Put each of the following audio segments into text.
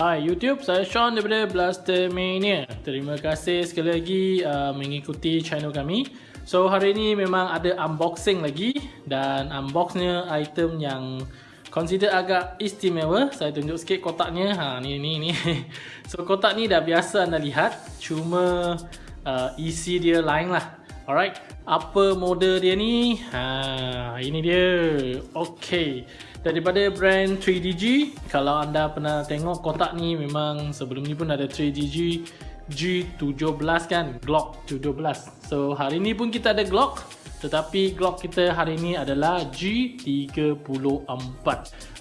Hai YouTube, saya Sean daripada Blaster Mania. Terima kasih sekali lagi uh, mengikuti channel kami. So hari ini memang ada unboxing lagi dan unboxnya item yang consider agak istimewa. Saya tunjuk sikit kotaknya. Ha ni ni ni. So kotak ni dah biasa anda lihat, cuma uh, isi dia lain lah. Alright, apa model dia ni? Ha ini dia. Okay daripada brand 3DG kalau anda pernah tengok kotak ni memang sebelum ni pun ada 3DG G17 kan Glock 17 so hari ni pun kita ada Glock tetapi Glock kita hari ini adalah G34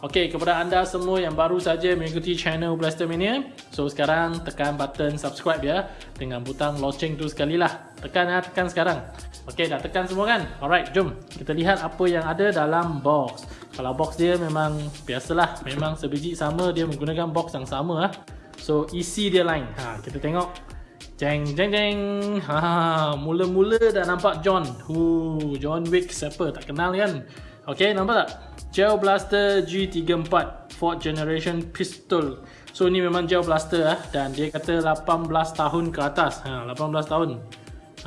ok kepada anda semua yang baru saja mengikuti channel Blaster Mania so sekarang tekan button subscribe ya dengan butang loceng tu sekali lah tekan ya tekan sekarang. Ok dah tekan semua kan? Alright jom kita lihat apa yang ada dalam box. Kalau box dia memang biasalah memang sebiji sama dia menggunakan box yang sama lah so isi dia lain. Ha, kita tengok Jeng jeng jeng. Ha, mula-mula dah nampak John. Hu, John Wick siapa tak kenal kan? Okey, nampak tak? Gel Blaster G34 4th generation pistol. So ni memang gel blaster ah dan dia kata 18 tahun ke atas. Ha, 18 tahun.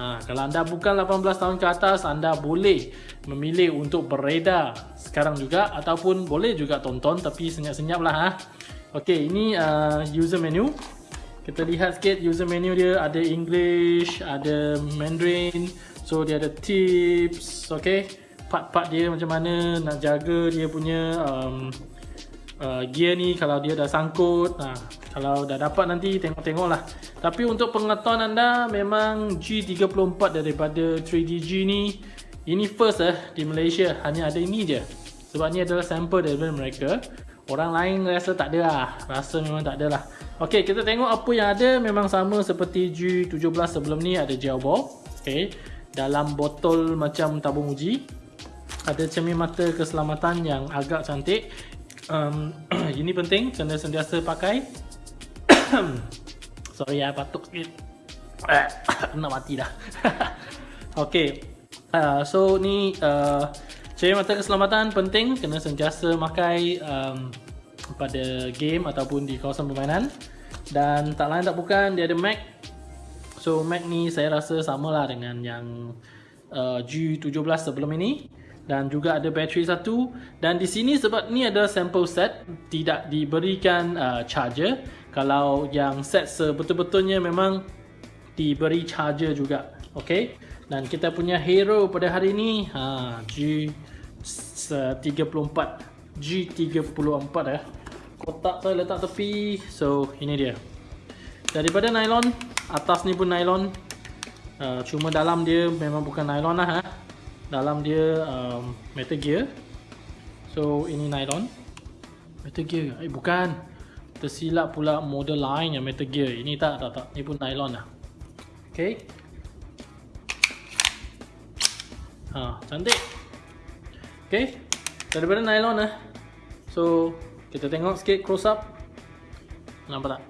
Ha, kalau anda bukan 18 tahun ke atas, anda boleh memilih untuk beredar sekarang juga ataupun boleh juga tonton tapi senyap-senyap lah ha. Okey, ini uh, user menu kita lihat sikit user menu dia ada English, ada Mandarin. So dia ada tips, okay. Part-part dia macam mana nak jaga dia punya um, uh, gear ni kalau dia dah sangkut. Nah, kalau dah dapat nanti tengok-tengok lah. Tapi untuk pengetahuan anda memang G34 daripada 3DG ni ini first eh di Malaysia hanya ada ini je. Sebab ni adalah sampel daripada mereka. Orang lain rasa tak ada lah. Rasa memang tak ada lah. Ok, kita tengok apa yang ada memang sama seperti G17 sebelum ni ada gel ball. Ok, dalam botol macam tabung uji. Ada cermin mata keselamatan yang agak cantik. Um, ini penting, kena sentiasa pakai. Sorry ya, batuk sikit. Nak mati dah. ok, uh, so ni uh, cermin mata keselamatan penting, kena sentiasa pakai um, pada game ataupun di kawasan permainan. Dan tak lain tak bukan dia ada Mac. So Mac ni saya rasa samalah dengan yang uh, G17 sebelum ini. Dan juga ada bateri satu. Dan di sini sebab ni ada sample set tidak diberikan uh, charger. Kalau yang set sebetul-betulnya memang diberi charger juga ok dan kita punya hero pada hari ini ha, G34 G34 eh. Kotak saya letak tepi. So ini dia. Daripada nylon atas ni pun nylon. Uh, cuma dalam dia memang bukan nylon lah ha. dalam dia um, metal gear. So ini nylon. Metal gear. Eh bukan. Tersilap pula model lain yang metal gear. Ini tak tak tak. Ni pun nylon lah. Ok ha, cantik ok daripada nylon lah so kita tengok sikit close up. Nampak tak?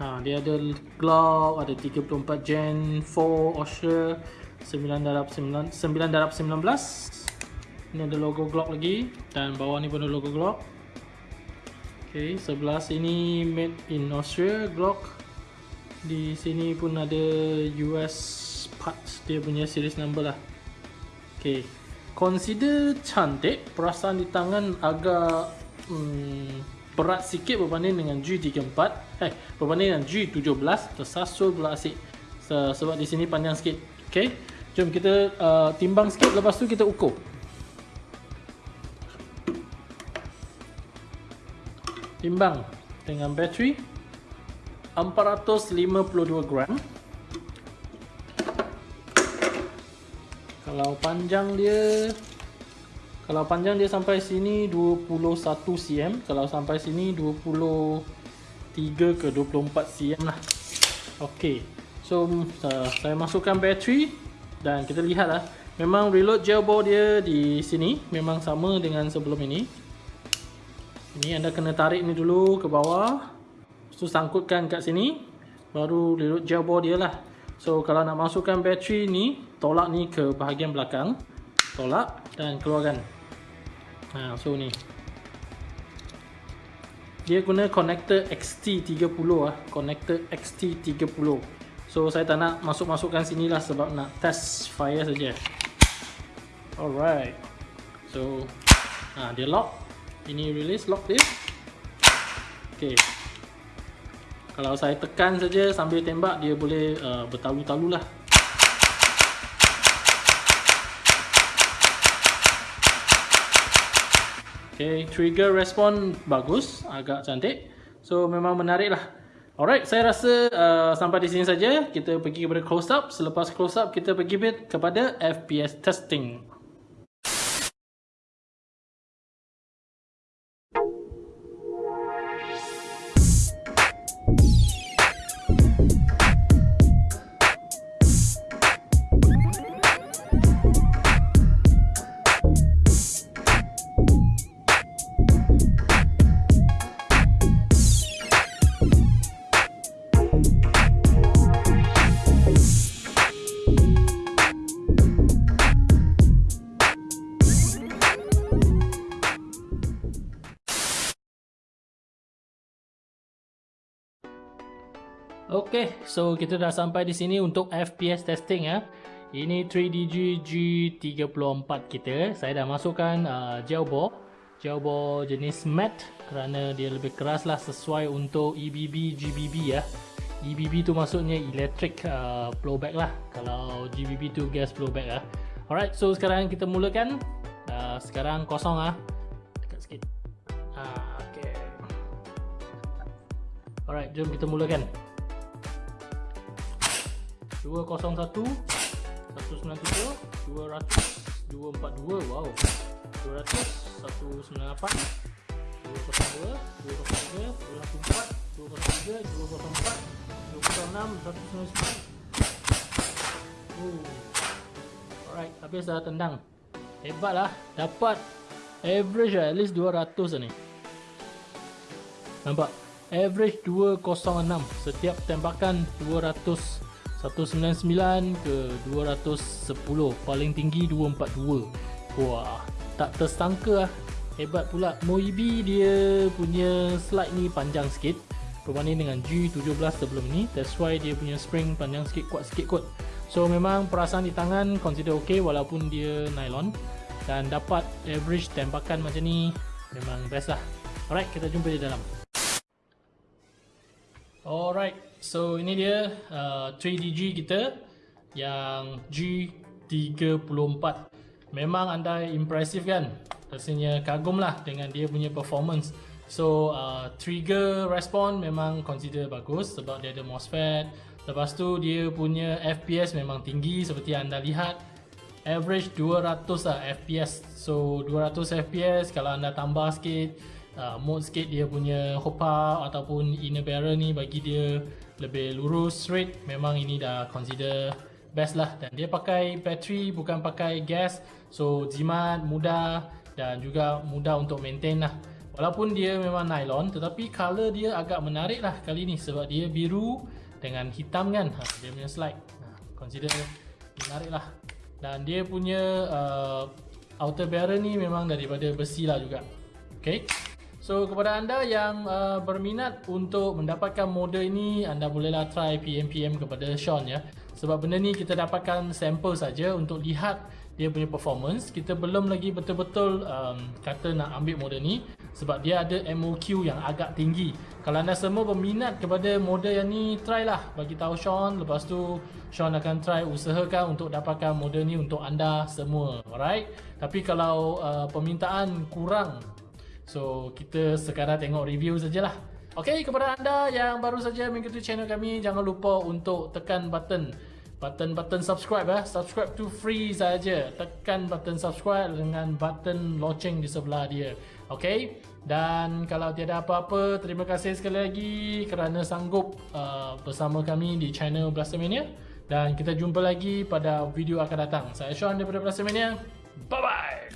Ha, dia ada Glock, ada 34 Gen 4 Osher 9 darab 9, 9 darab 19. Ini ada logo Glock lagi dan bawah ni pun ada logo Glock. Okey, sebelah sini made in Austria Glock. Di sini pun ada US parts dia punya series number lah. Okey. Consider cantik, perasaan di tangan agak hmm, berat sikit berbanding dengan G34 eh berbanding dengan G17 tersasul pula asyik. So, sebab di sini panjang sikit. Okey. Jom kita uh, timbang sikit. Lepas tu kita ukur. Timbang dengan bateri. 452 gram kalau panjang dia kalau panjang dia sampai sini 21 cm kalau sampai sini 23 ke 24 cm lah. Ok so uh, saya masukkan bateri dan kita lihat lah. Memang reload gel ball dia di sini memang sama dengan sebelum ini. Ini anda kena tarik ni dulu ke bawah. So sangkutkan kat sini baru reload gel ball dia lah. So kalau nak masukkan bateri ni tolak ni ke bahagian belakang tolak dan keluarkan Ha, so ni. Dia guna connector XT30 ah, connector XT30. So saya tak nak masuk-masukkan sini lah sebab nak test fire saja. Alright. So ha, dia lock. Ini release lock dia. Okay. Kalau saya tekan saja sambil tembak dia boleh uh, bertalu-talu lah. Okay, trigger respon bagus, agak cantik. So memang menarik lah. Alright, saya rasa uh, sampai di sini saja. Kita pergi kepada close up. Selepas close up, kita pergi kepada FPS testing. Okay, so kita dah sampai di sini untuk FPS testing ya. Ini 3DG G34 kita. Saya dah masukkan uh, gel ball. Gel ball jenis matte kerana dia lebih keras lah sesuai untuk EBB GBB ya. EBB tu maksudnya electric uh, blowback lah. Kalau GBB tu gas blowback lah. Alright, so sekarang kita mulakan. Uh, sekarang kosong ah. Dekat sikit. Uh, okay. Alright, jom kita mulakan. 201 193 200 242 wow 200 198 202 203 204 203 204 206 199 Oh. Alright, habis dah tendang. Hebatlah, dapat average lah, at least 200 lah ni. Nampak? Average 206 setiap tembakan 200 199 ke 210 paling tinggi 242 wah tak tersangka lah. Hebat pula. Moibi dia punya slide ni panjang sikit. Berbanding dengan G17 sebelum ni that's why dia punya spring panjang sikit kuat sikit kot. So memang perasaan di tangan consider ok walaupun dia nylon. Dan dapat average tembakan macam ni memang best lah. Alright kita jumpa di dalam. Alright, so ini dia uh, 3DG kita yang G34 Memang anda impresif kan? Rasanya kagum lah dengan dia punya performance. So, uh, trigger respon memang consider bagus sebab dia ada MOSFET. Lepas tu dia punya FPS memang tinggi seperti anda lihat. Average 200 lah FPS So, 200 FPS kalau anda tambah sikit uh, mode sikit dia punya hopa ataupun inner barrel ni bagi dia lebih lurus straight memang ini dah consider best lah. Dan dia pakai bateri bukan pakai gas. So jimat mudah dan juga mudah untuk maintain lah. Walaupun dia memang nylon tetapi color dia agak menarik lah kali ni sebab dia biru dengan hitam kan? Ha, dia punya slide. Ha, consider menarik lah. Dan dia punya uh, outer barrel ni memang daripada besi lah juga. Okay. So kepada anda yang uh, berminat untuk mendapatkan model ini anda bolehlah try PM-PM kepada Sean ya. Sebab benda ni kita dapatkan sampel saja untuk lihat dia punya performance. Kita belum lagi betul-betul um, kata nak ambil model ni sebab dia ada MOQ yang agak tinggi. Kalau anda semua berminat kepada model yang ni try lah bagi tahu Sean lepas tu Sean akan try usahakan untuk dapatkan model ni untuk anda semua. Alright. Tapi kalau uh, permintaan kurang So kita sekarang tengok review sajalah. Okay, kepada anda yang baru saja mengikuti channel kami, jangan lupa untuk tekan button button-button subscribe ya. Subscribe tu free saja. Tekan button subscribe dengan button loceng di sebelah dia. Okay? Dan kalau tiada apa-apa, terima kasih sekali lagi kerana sanggup uh, bersama kami di channel Blastermania. Dan kita jumpa lagi pada video akan datang. Saya Sean daripada Blastermania. Bye-bye!